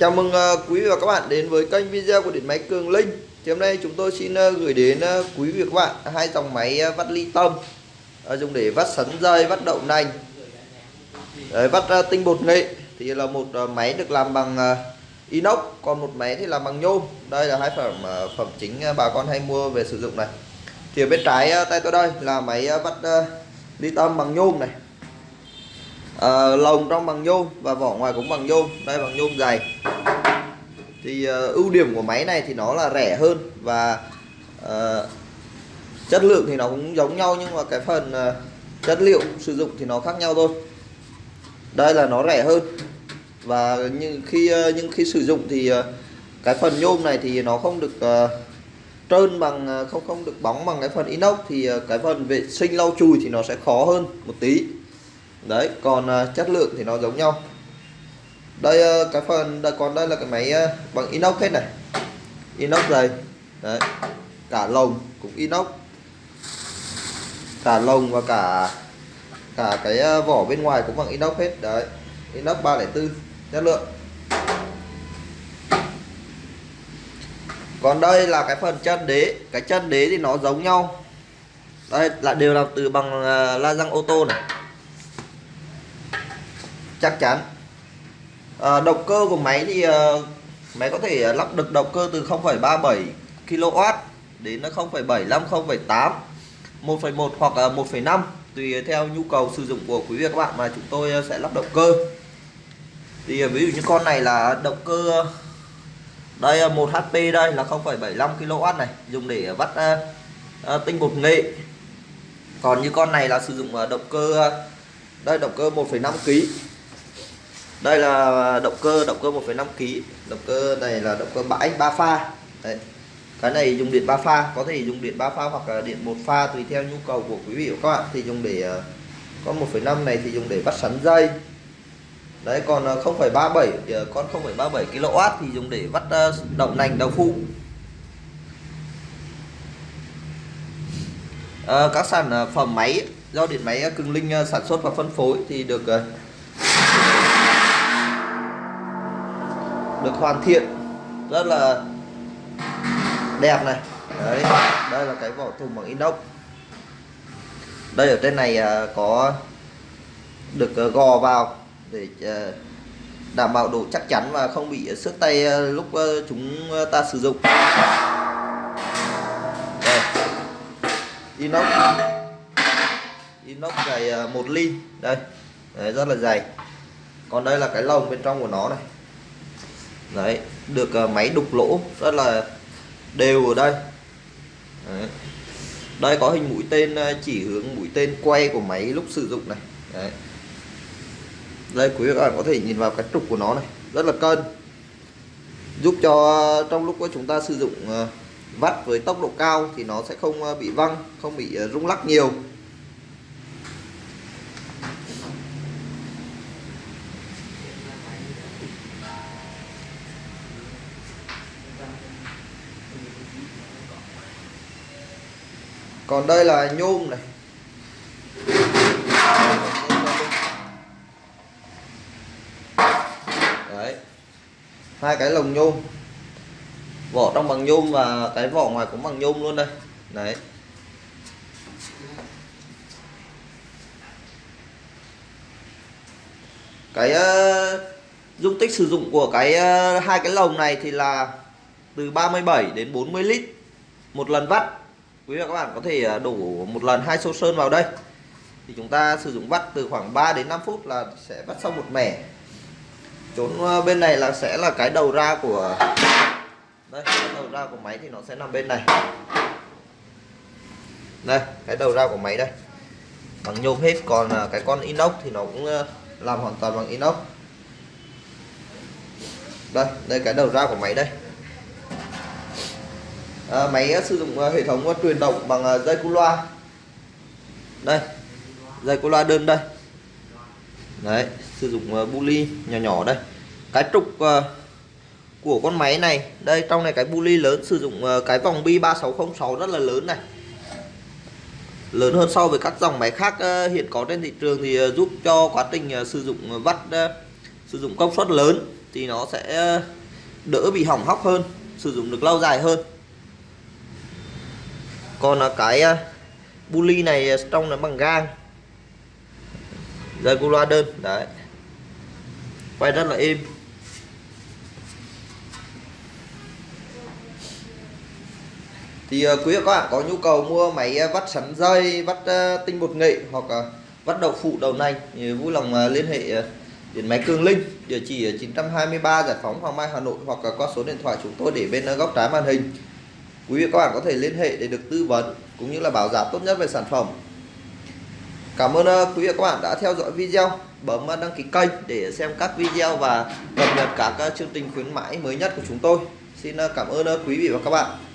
Chào mừng ờ, quý vị và các bạn đến với kênh video của điện máy Cường Linh. Thì hôm nay chúng tôi xin ờ, gửi đến ờ, quý vị và các bạn hai dòng máy vắt ly tâm dùng để vắt sắn dây, vắt đậu nành, Đấy, vắt tinh bột nghệ. Thì là một máy được làm bằng inox, còn một máy thì làm bằng nhôm. Đây là hai phẩm phẩm chính bà con hay mua về sử dụng này. Thì ở bên trái tay tôi đây là máy vắt ly tâm bằng nhôm này à, lồng trong bằng nhôm và vỏ ngoài cũng bằng nhôm đây bằng nhôm dày. Thì à, ưu điểm của máy này thì nó là rẻ hơn và à, chất lượng thì nó cũng giống nhau nhưng mà cái phần à, chất liệu sử dụng thì nó khác nhau thôi. Đây là nó rẻ hơn và nhưng khi nhưng khi sử dụng thì cái phần nhôm này thì nó không được uh, trơn bằng không không được bóng bằng cái phần inox thì cái phần vệ sinh lau chùi thì nó sẽ khó hơn một tí đấy còn uh, chất lượng thì nó giống nhau. Đây uh, cái phần đây, còn đây là cái máy uh, bằng inox hết này. Inox dày đấy. Cả lồng cũng inox. Cả lồng và cả cả cái uh, vỏ bên ngoài cũng bằng inox hết. Đấy. Inox 304 chất lượng. Còn đây là cái phần chân đế. Cái chân đế thì nó giống nhau. Đây là đều làm từ bằng uh, la răng ô tô này chắc chắn. À, động cơ của máy thì à, máy có thể ờ, lắp được động cơ từ 0,37 kW đến 0,75 0,8 1,1 hoặc 1,5 tùy theo nhu cầu sử dụng của quý vị các bạn mà chúng tôi sẽ lắp động cơ. Thì ví dụ như con này là động cơ đây 1 HP đây là 0,75 kW này dùng để vắt uh, tinh bột nghệ. Còn như con này là sử dụng động cơ đây động cơ 1,5 kg đây là động cơ động cơ 1,5 kg động cơ này là động cơ bãi ba pha. Đấy. cái này dùng điện ba pha. Có thể dùng điện ba pha hoặc là điện một pha tùy theo nhu cầu của quý vị và các bạn. Thì dùng để ờ, con 1,5 này thì dùng để bắt sắn dây. Đấy còn ờ, 0,37 ờ, con 0,37 kW thì dùng để bắt ờ, đậu nành đậu phụ à, các sản phẩm máy do điện máy Cường Linh sản xuất và phân phối thì được được hoàn thiện. Rất là đẹp này. Đấy đây là cái vỏ thùng bằng inox. Đây ở trên này à, có được à, gò vào để à, đảm bảo độ chắc chắn và không bị xước tay lúc chúng ta sử dụng. Đây. inox. Inox dày một ly. Đây. Đấy, rất là dày. Còn đây là cái lồng bên trong của nó này đấy, được ờ, máy đục lỗ rất là đều ở đây đấy. đây có hình mũi tên ờ, chỉ hướng mũi tên quay của máy lúc sử dụng này đấy. đây, quý vị các bạn có thể nhìn vào cái trục của nó này, rất là cân giúp cho ờ, trong lúc chúng ta sử dụng vắt với tốc độ cao thì nó sẽ không bị văng, không bị rung lắc nhiều còn đây là nhôm này. Đấy. Hai cái lồng nhôm. Vỏ trong bằng nhôm và cái vỏ ngoài cũng bằng nhôm luôn đây. Đấy. Cái uh, dung tích sử dụng của cái uh, hai cái lồng này thì là từ 37 đến 40 lít một lần vắt quý vị và các bạn có thể à, đổ một lần hai xô sơn vào đây. Thì chúng ta sử dụng vắt từ khoảng 3 đến 5 phút là sẽ vắt xong một mẻ. Chốn à, bên này là sẽ là cái đầu ra của, đây, cái đầu ra của máy thì nó sẽ nằm bên này. Đây, cái đầu ra của máy đây. Bằng nhôm hết, còn à, cái con inox thì nó cũng làm hoàn toàn bằng inox. Đây đây cái đầu ra của máy đây à, máy ờ, sử dụng ờ, hệ thống truyền động bằng dây cu loa. Đây dây cu loa đơn đây. Đấy sử dụng bu ly nhỏ nhỏ đây. Cái trục của con máy này đây trong này cái bu ly lớn sử dụng cái vòng bi 3606 rất là lớn này. Lớn hơn so với các dòng máy khác hiện có trên thị trường thì giúp cho quá trình sử dụng vắt sử dụng công suất lớn thì nó sẽ đỡ bị hỏng hóc hơn sử dụng được lâu dài hơn còn là cái à, bully này à, trong là bằng gang. Dây cu loa đơn đấy. Quay rất là êm. Thì uh, quý các bạn có nhu cầu mua máy uh, vắt sắn dây vắt uh, tinh bột nghệ hoặc uh, vắt đậu phụ đầu nành thì vui lòng uh, liên hệ uh, điện máy Cường Linh địa chỉ ở 923 Giải phóng Hoàng Mai Hà Nội hoặc uh, qua số điện thoại chúng tôi để bên uh, góc trái màn hình quý vị các bạn có thể liên hệ để được tư vấn cũng như là báo giá tốt nhất về sản phẩm. Cảm ơn ờ, quý vị các bạn đã theo dõi video. Bấm ờ, đăng ký kênh để xem các video và cập nhật các ờ, chương trình khuyến mãi mới nhất của chúng tôi. Xin cảm ơn quý vị và các bạn.